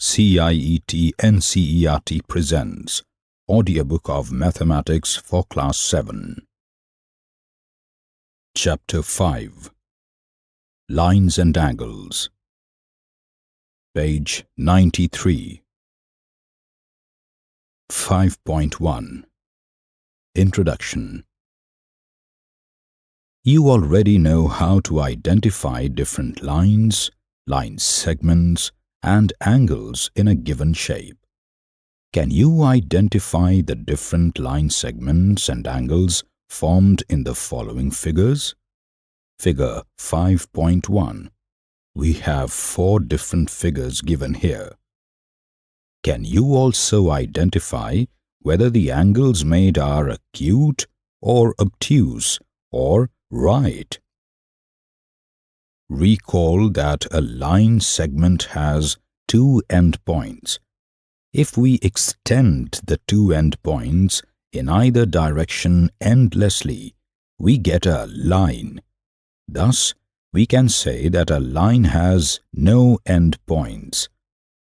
CIET NCERT presents Audiobook of Mathematics for Class 7. Chapter 5 Lines and Angles. Page 93 5.1 Introduction. You already know how to identify different lines, line segments, and angles in a given shape. Can you identify the different line segments and angles formed in the following figures? Figure 5.1. We have four different figures given here. Can you also identify whether the angles made are acute or obtuse or right? Recall that a line segment has two endpoints. If we extend the two endpoints in either direction endlessly, we get a line. Thus, we can say that a line has no endpoints.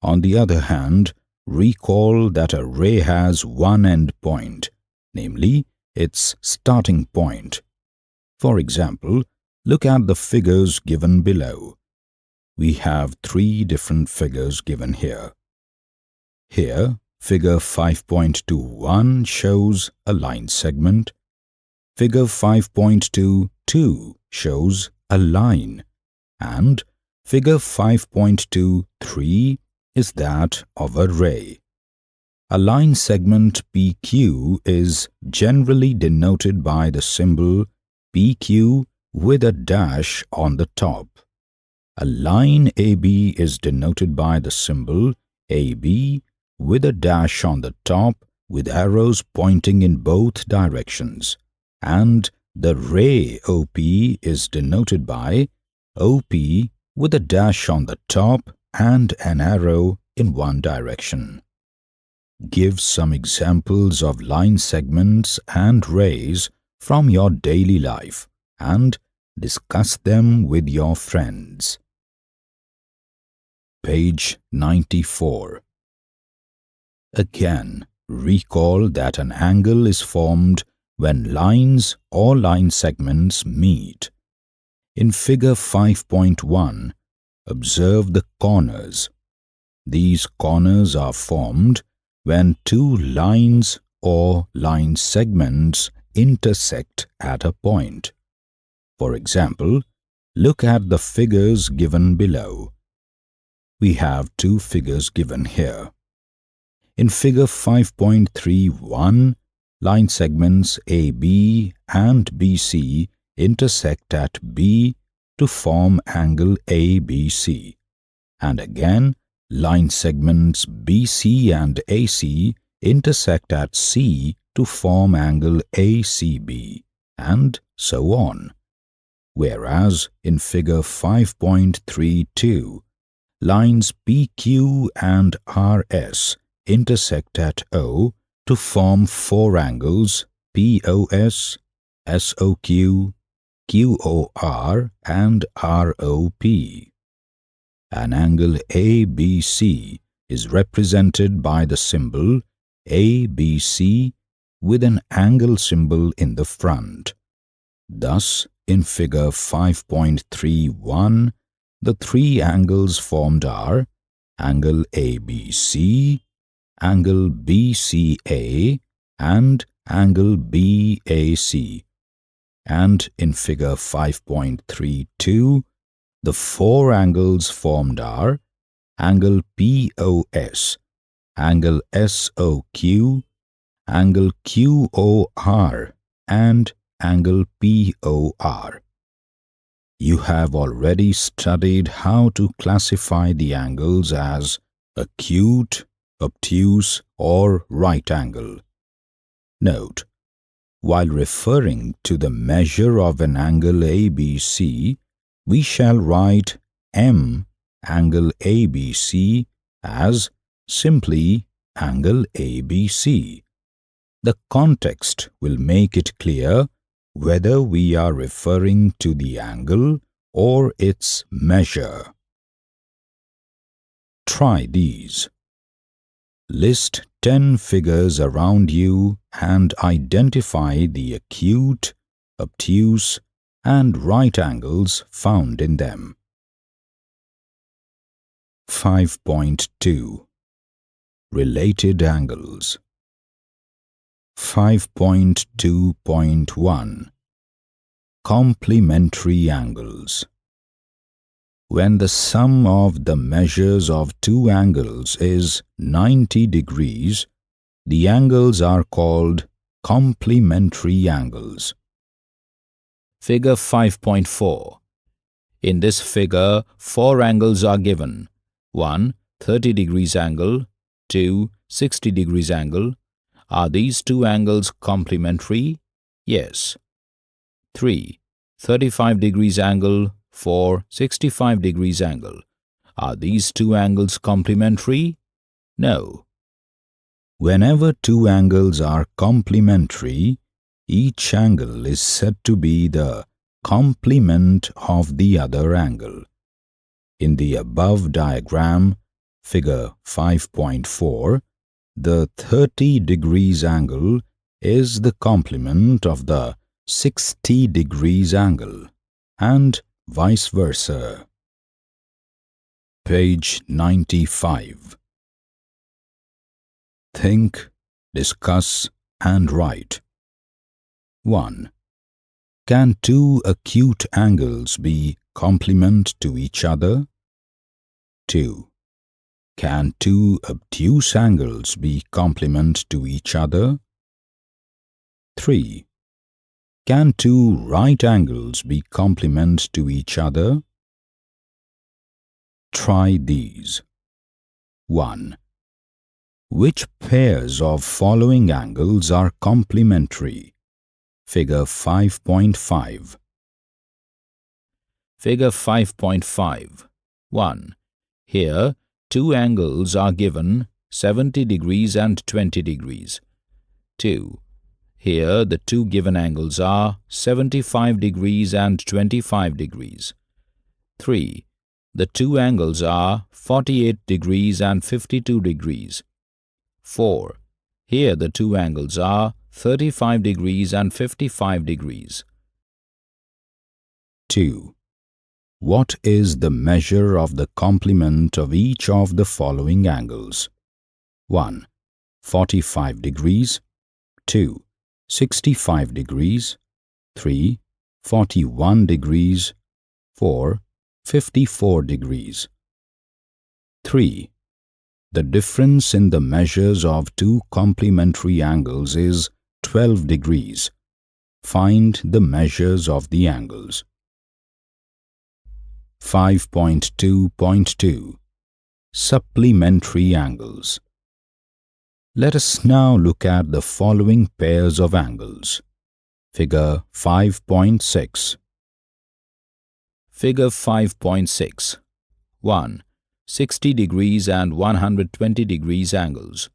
On the other hand, recall that a ray has one endpoint, namely its starting point. For example, Look at the figures given below. We have three different figures given here. Here, figure 5.21 shows a line segment. Figure 5.22 shows a line. And figure 5.23 is that of a ray. A line segment PQ is generally denoted by the symbol PQ with a dash on the top. A line AB is denoted by the symbol AB with a dash on the top with arrows pointing in both directions and the ray OP is denoted by OP with a dash on the top and an arrow in one direction. Give some examples of line segments and rays from your daily life and Discuss them with your friends. Page 94 Again, recall that an angle is formed when lines or line segments meet. In figure 5.1, observe the corners. These corners are formed when two lines or line segments intersect at a point. For example, look at the figures given below. We have two figures given here. In figure 5.31, line segments AB and BC intersect at B to form angle ABC. And again, line segments BC and AC intersect at C to form angle ACB, and so on whereas in figure 5.32, lines PQ and RS intersect at O to form four angles POS, SOQ, QOR and ROP. An angle ABC is represented by the symbol ABC with an angle symbol in the front. Thus, in figure 5.31, the three angles formed are angle ABC, angle BCA and angle BAC. And in figure 5.32, the four angles formed are angle POS, angle SOQ, angle QOR and angle POR. You have already studied how to classify the angles as acute, obtuse or right angle. Note, while referring to the measure of an angle ABC, we shall write M angle ABC as simply angle ABC. The context will make it clear whether we are referring to the angle or its measure. Try these. List 10 figures around you and identify the acute, obtuse, and right angles found in them. 5.2 Related angles 5.2.1 Complementary angles When the sum of the measures of two angles is 90 degrees, the angles are called complementary angles. Figure 5.4 In this figure, four angles are given. 1. 30 degrees angle, 2. 60 degrees angle. Are these two angles complementary? Yes. 3. 35 degrees angle, 4. 65 degrees angle. Are these two angles complementary? No. Whenever two angles are complementary, each angle is said to be the complement of the other angle. In the above diagram, figure 5.4, the 30 degrees angle is the complement of the 60 degrees angle and vice versa. Page 95 Think, discuss and write. 1. Can two acute angles be complement to each other? 2. Can two obtuse angles be complement to each other? 3. Can two right angles be complement to each other? Try these. 1. Which pairs of following angles are complementary? Figure 5.5 Figure 5.5 1. Here, two angles are given 70 degrees and 20 degrees. 2. Here, the two given angles are 75 degrees and 25 degrees. 3. The two angles are 48 degrees and 52 degrees. 4. Here the two angles are 35 degrees and 55 degrees. 2. What is the measure of the complement of each of the following angles? 1. 45 degrees 2. 65 degrees 3. 41 degrees 4. 54 degrees 3. The difference in the measures of two complementary angles is 12 degrees. Find the measures of the angles. 5.2.2 Supplementary angles Let us now look at the following pairs of angles. Figure 5.6 Figure 5.6 1. 60 degrees and 120 degrees angles.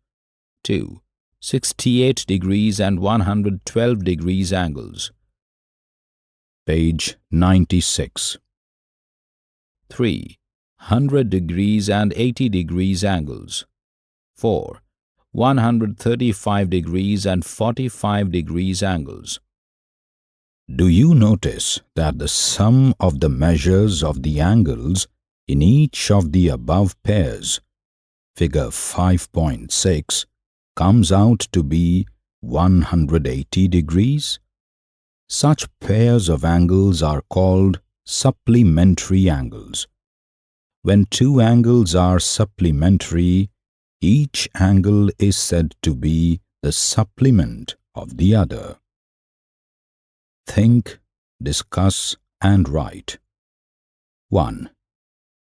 2. 68 degrees and 112 degrees angles. Page 96 3. 100 degrees and 80 degrees angles. 4. 135 degrees and 45 degrees angles. Do you notice that the sum of the measures of the angles in each of the above pairs, figure 5.6, comes out to be 180 degrees? Such pairs of angles are called supplementary angles. When two angles are supplementary, each angle is said to be the supplement of the other. Think, discuss and write. 1.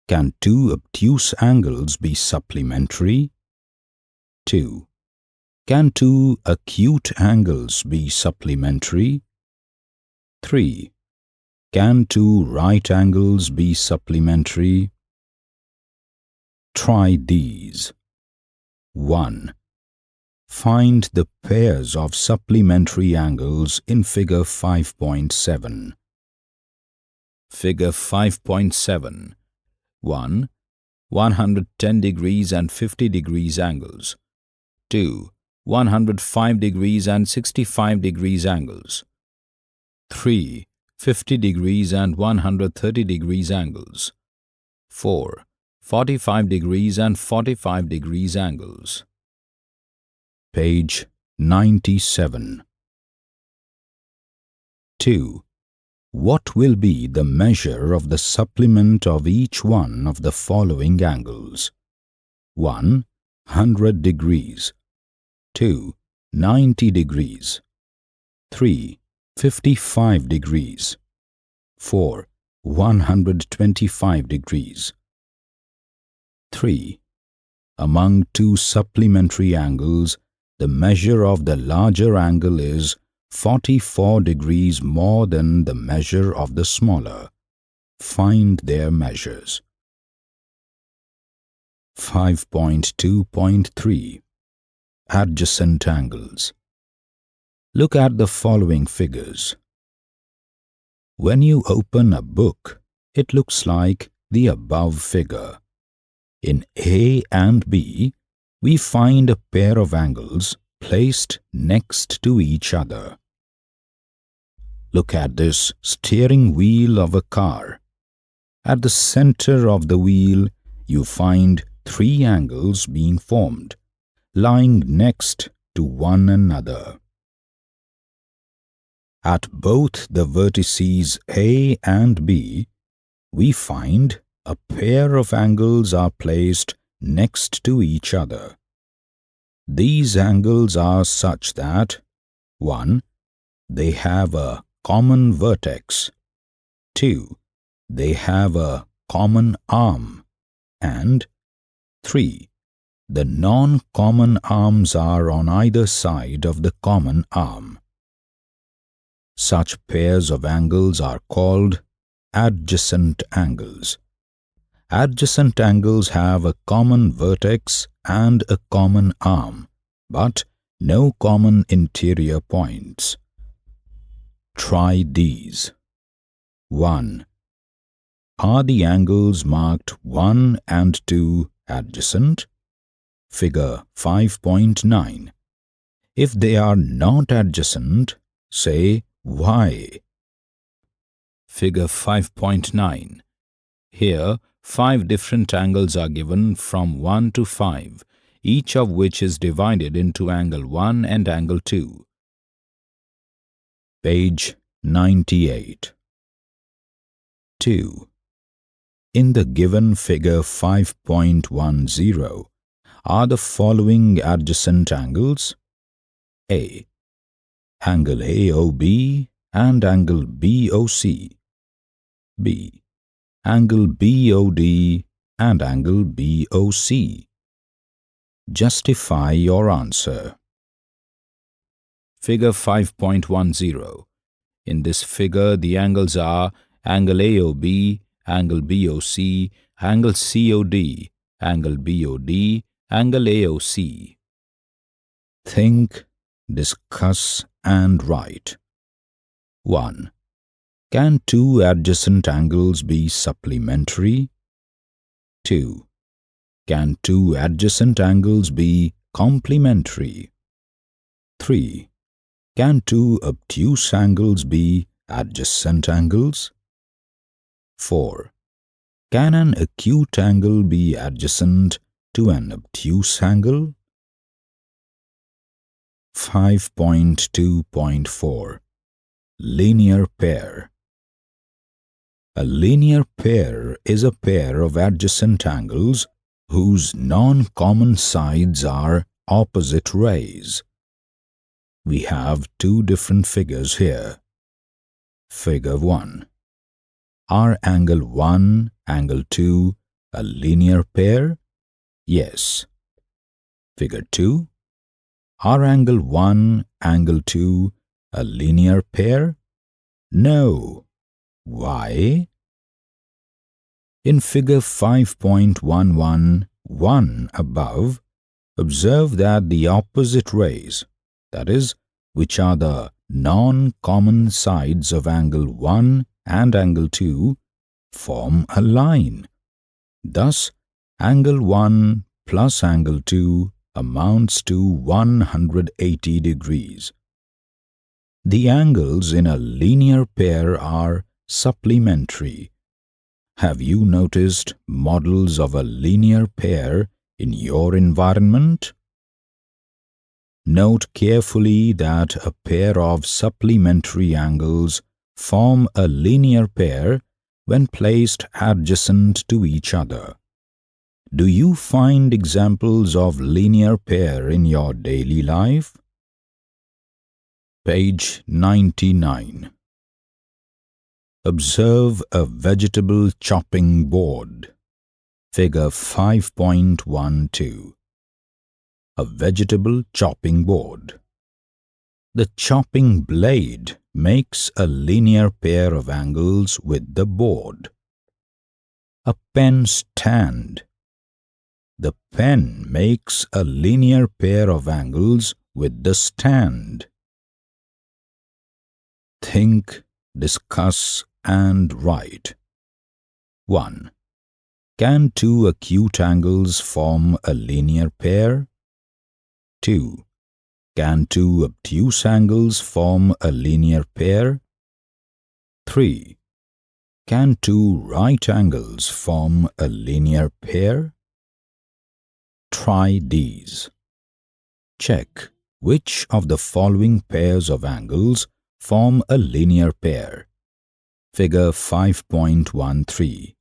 Can two obtuse angles be supplementary? 2. Can two acute angles be supplementary? 3. Can two right angles be supplementary? Try these. 1. Find the pairs of supplementary angles in figure 5.7. Figure 5.7 1. 110 degrees and 50 degrees angles. 2. 105 degrees and 65 degrees angles. 3. 50 degrees and 130 degrees angles. 4. 45 degrees and 45 degrees angles. Page 97. 2. What will be the measure of the supplement of each one of the following angles? 1. 100 degrees 2. 90 degrees 3. 55 degrees 4. 125 degrees 3. Among two supplementary angles, the measure of the larger angle is 44 degrees more than the measure of the smaller. Find their measures. 5.2.3 Adjacent angles Look at the following figures. When you open a book, it looks like the above figure. In A and B, we find a pair of angles placed next to each other. Look at this steering wheel of a car. At the center of the wheel, you find three angles being formed, lying next to one another. At both the vertices A and B, we find a pair of angles are placed next to each other. These angles are such that 1. They have a common vertex 2. They have a common arm and 3. The non-common arms are on either side of the common arm. Such pairs of angles are called adjacent angles. Adjacent angles have a common vertex and a common arm, but no common interior points. Try these. 1. Are the angles marked 1 and 2 adjacent? Figure 5.9. If they are not adjacent, say why. Figure 5.9. Here, five different angles are given from 1 to 5, each of which is divided into angle 1 and angle 2. Page 98 2. In the given figure 5.10, are the following adjacent angles? A. Angle AOB and angle BOC. B. Angle BOD and angle BOC. Justify your answer. Figure 5.10. In this figure, the angles are angle AOB, angle BOC, angle COD, angle BOD, angle AOC. Think, discuss and write. 1. Can two adjacent angles be supplementary? 2. Can two adjacent angles be complementary? 3. Can two obtuse angles be adjacent angles? 4. Can an acute angle be adjacent to an obtuse angle? 5.2.4 Linear pair A linear pair is a pair of adjacent angles whose non-common sides are opposite rays. We have two different figures here. Figure 1. Are angle 1, angle 2 a linear pair? Yes. Figure 2. Are angle 1, angle 2 a linear pair? No. Why? In figure 5.111 above, observe that the opposite rays that is, which are the non-common sides of angle 1 and angle 2, form a line. Thus, Angle 1 plus angle 2 amounts to 180 degrees. The angles in a linear pair are supplementary. Have you noticed models of a linear pair in your environment? Note carefully that a pair of supplementary angles form a linear pair when placed adjacent to each other. Do you find examples of linear pair in your daily life? Page 99 Observe a vegetable chopping board. Figure 5.12 A vegetable chopping board. The chopping blade makes a linear pair of angles with the board. A pen stand. The pen makes a linear pair of angles with the stand. Think, discuss and write. 1. Can two acute angles form a linear pair? 2. Can two obtuse angles form a linear pair? 3. Can two right angles form a linear pair? Try these. Check which of the following pairs of angles form a linear pair. Figure 5.13.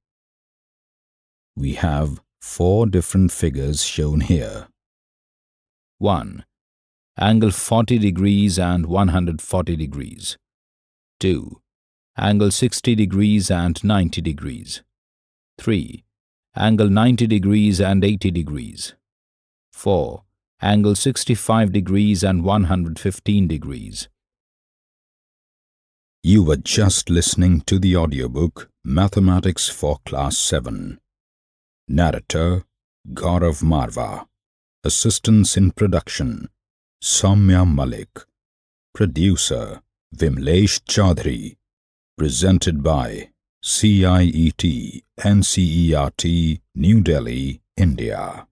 We have four different figures shown here. 1. Angle 40 degrees and 140 degrees. 2. Angle 60 degrees and 90 degrees. 3. Angle 90 degrees and 80 degrees. 4. Angle 65 degrees and 115 degrees. You were just listening to the audiobook Mathematics for Class 7. Narrator Gaurav Marva. Assistance in production Soumya Malik. Producer Vimlesh Chaudhary. Presented by CIET NCERT New Delhi, India.